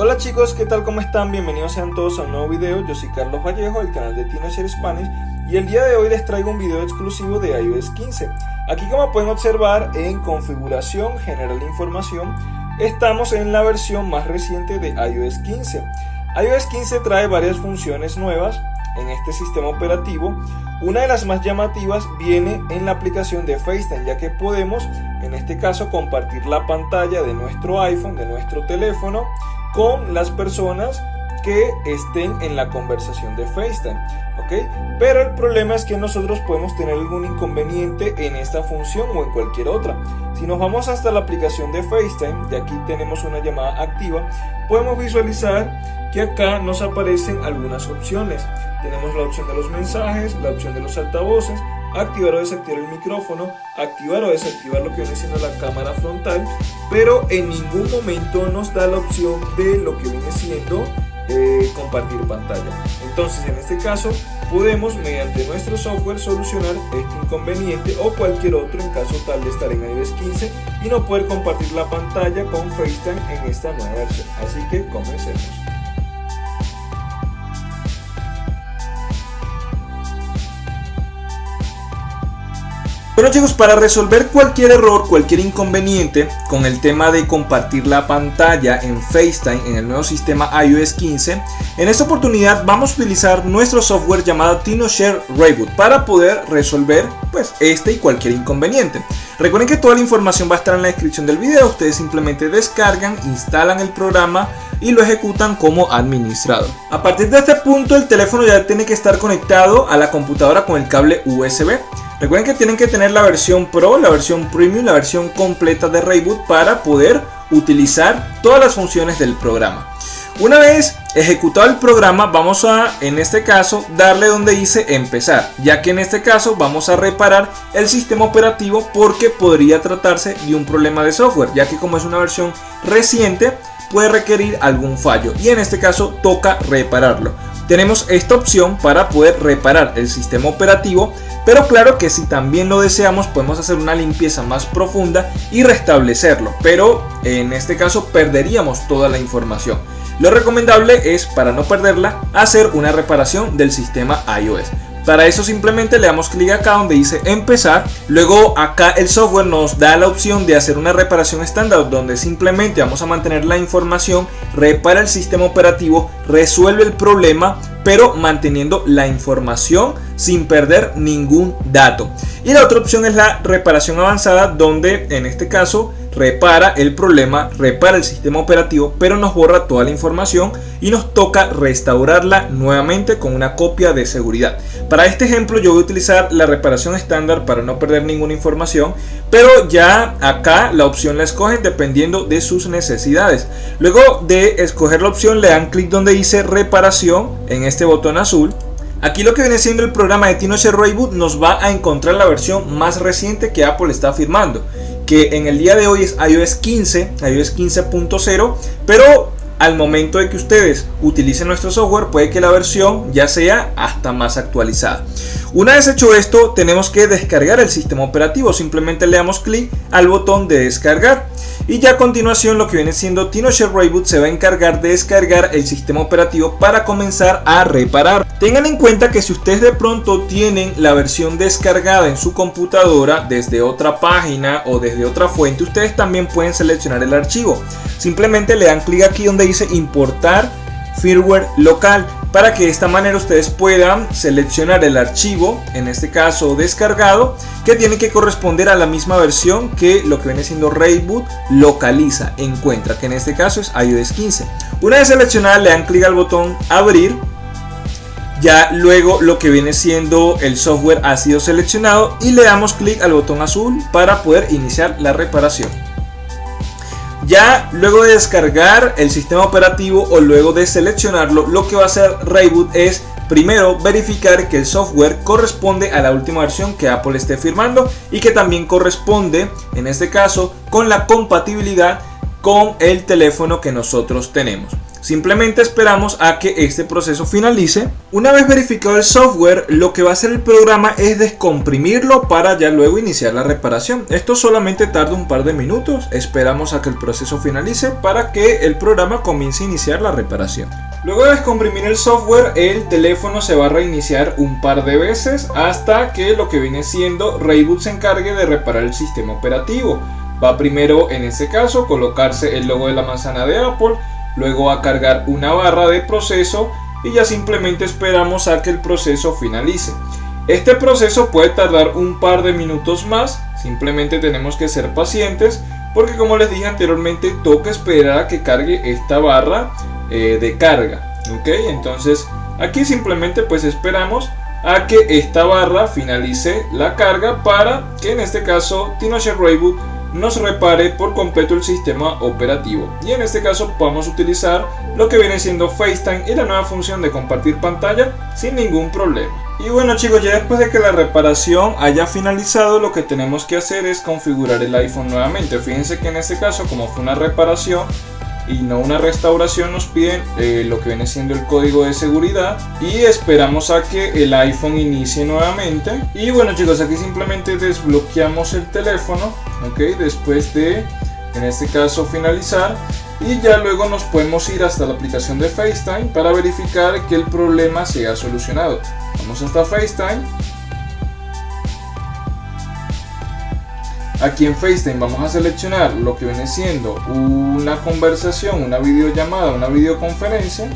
Hola chicos, ¿qué tal? ¿Cómo están? Bienvenidos sean todos a un nuevo video. Yo soy Carlos Vallejo del canal de TinoShare Spanish y el día de hoy les traigo un video exclusivo de iOS 15. Aquí como pueden observar en configuración general información estamos en la versión más reciente de iOS 15. iOS 15 trae varias funciones nuevas en este sistema operativo. Una de las más llamativas viene en la aplicación de FaceTime, ya que podemos, en este caso, compartir la pantalla de nuestro iPhone, de nuestro teléfono, con las personas que estén en la conversación de FaceTime. ¿ok? Pero el problema es que nosotros podemos tener algún inconveniente en esta función o en cualquier otra. Si nos vamos hasta la aplicación de FaceTime, y aquí tenemos una llamada activa, podemos visualizar que acá nos aparecen algunas opciones. Tenemos la opción de los mensajes, la opción de los altavoces, activar o desactivar el micrófono, activar o desactivar lo que viene siendo la cámara frontal, pero en ningún momento nos da la opción de lo que viene siendo eh, compartir pantalla. Entonces en este caso podemos mediante nuestro software solucionar este inconveniente o cualquier otro en caso tal de estar en iOS 15 y no poder compartir la pantalla con FaceTime en esta nueva versión. Así que comencemos. Bueno chicos, para resolver cualquier error, cualquier inconveniente con el tema de compartir la pantalla en FaceTime en el nuevo sistema iOS 15, en esta oportunidad vamos a utilizar nuestro software llamado TinoShare Reboot para poder resolver pues este y cualquier inconveniente. Recuerden que toda la información va a estar en la descripción del video, ustedes simplemente descargan, instalan el programa y lo ejecutan como administrador. A partir de este punto el teléfono ya tiene que estar conectado a la computadora con el cable USB. Recuerden que tienen que tener la versión Pro, la versión Premium, la versión completa de Reboot para poder utilizar todas las funciones del programa. Una vez ejecutado el programa vamos a en este caso darle donde dice empezar ya que en este caso vamos a reparar el sistema operativo porque podría tratarse de un problema de software ya que como es una versión reciente puede requerir algún fallo y en este caso toca repararlo tenemos esta opción para poder reparar el sistema operativo pero claro que si también lo deseamos podemos hacer una limpieza más profunda y restablecerlo, pero en este caso perderíamos toda la información. Lo recomendable es, para no perderla, hacer una reparación del sistema iOS. Para eso simplemente le damos clic acá donde dice empezar. Luego acá el software nos da la opción de hacer una reparación estándar donde simplemente vamos a mantener la información, repara el sistema operativo, resuelve el problema pero manteniendo la información sin perder ningún dato. Y la otra opción es la reparación avanzada donde en este caso repara el problema, repara el sistema operativo, pero nos borra toda la información y nos toca restaurarla nuevamente con una copia de seguridad. Para este ejemplo yo voy a utilizar la reparación estándar para no perder ninguna información, pero ya acá la opción la escogen dependiendo de sus necesidades. Luego de escoger la opción le dan clic donde dice reparación en este botón azul Aquí lo que viene siendo el programa de TinoShare Reboot nos va a encontrar la versión más reciente que Apple está firmando que en el día de hoy es iOS 15, iOS 15.0, pero al momento de que ustedes utilicen nuestro software puede que la versión ya sea hasta más actualizada. Una vez hecho esto tenemos que descargar el sistema operativo, simplemente le damos clic al botón de descargar y ya a continuación lo que viene siendo TinoShare Reboot se va a encargar de descargar el sistema operativo para comenzar a reparar. Tengan en cuenta que si ustedes de pronto tienen la versión descargada en su computadora desde otra página o desde otra fuente, ustedes también pueden seleccionar el archivo. Simplemente le dan clic aquí donde dice importar firmware local para que de esta manera ustedes puedan seleccionar el archivo, en este caso descargado, que tiene que corresponder a la misma versión que lo que viene siendo Reboot localiza, encuentra, que en este caso es iOS 15. Una vez seleccionada le dan clic al botón abrir, ya luego lo que viene siendo el software ha sido seleccionado y le damos clic al botón azul para poder iniciar la reparación. Ya luego de descargar el sistema operativo o luego de seleccionarlo, lo que va a hacer Reboot es primero verificar que el software corresponde a la última versión que Apple esté firmando y que también corresponde, en este caso, con la compatibilidad con el teléfono que nosotros tenemos. Simplemente esperamos a que este proceso finalice. Una vez verificado el software, lo que va a hacer el programa es descomprimirlo para ya luego iniciar la reparación. Esto solamente tarda un par de minutos. Esperamos a que el proceso finalice para que el programa comience a iniciar la reparación. Luego de descomprimir el software, el teléfono se va a reiniciar un par de veces hasta que lo que viene siendo Rayboot se encargue de reparar el sistema operativo. Va primero en este caso colocarse el logo de la manzana de Apple luego a cargar una barra de proceso y ya simplemente esperamos a que el proceso finalice. Este proceso puede tardar un par de minutos más, simplemente tenemos que ser pacientes porque como les dije anteriormente toca esperar a que cargue esta barra eh, de carga. ¿ok? Entonces aquí simplemente pues esperamos a que esta barra finalice la carga para que en este caso TinoShare Rayboot nos repare por completo el sistema operativo y en este caso podemos utilizar lo que viene siendo FaceTime y la nueva función de compartir pantalla sin ningún problema. Y bueno chicos, ya después de que la reparación haya finalizado, lo que tenemos que hacer es configurar el iPhone nuevamente. Fíjense que en este caso, como fue una reparación, y no una restauración nos piden eh, lo que viene siendo el código de seguridad y esperamos a que el iPhone inicie nuevamente. Y bueno chicos aquí simplemente desbloqueamos el teléfono ok después de en este caso finalizar. Y ya luego nos podemos ir hasta la aplicación de FaceTime para verificar que el problema se ha solucionado. Vamos hasta FaceTime Aquí en FaceTime vamos a seleccionar lo que viene siendo una conversación, una videollamada, una videoconferencia.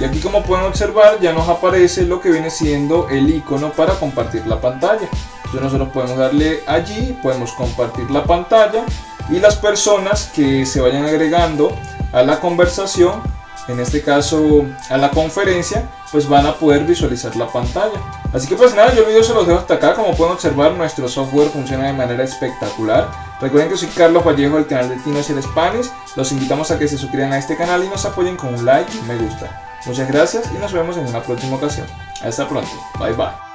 Y aquí como pueden observar ya nos aparece lo que viene siendo el icono para compartir la pantalla. Entonces nosotros podemos darle allí, podemos compartir la pantalla y las personas que se vayan agregando a la conversación en este caso a la conferencia, pues van a poder visualizar la pantalla. Así que pues nada, yo el video se los dejo hasta acá, como pueden observar nuestro software funciona de manera espectacular. Recuerden que soy Carlos Vallejo del canal de Tino el Spanish, los invitamos a que se suscriban a este canal y nos apoyen con un like y me gusta. Muchas gracias y nos vemos en una próxima ocasión. Hasta pronto, bye bye.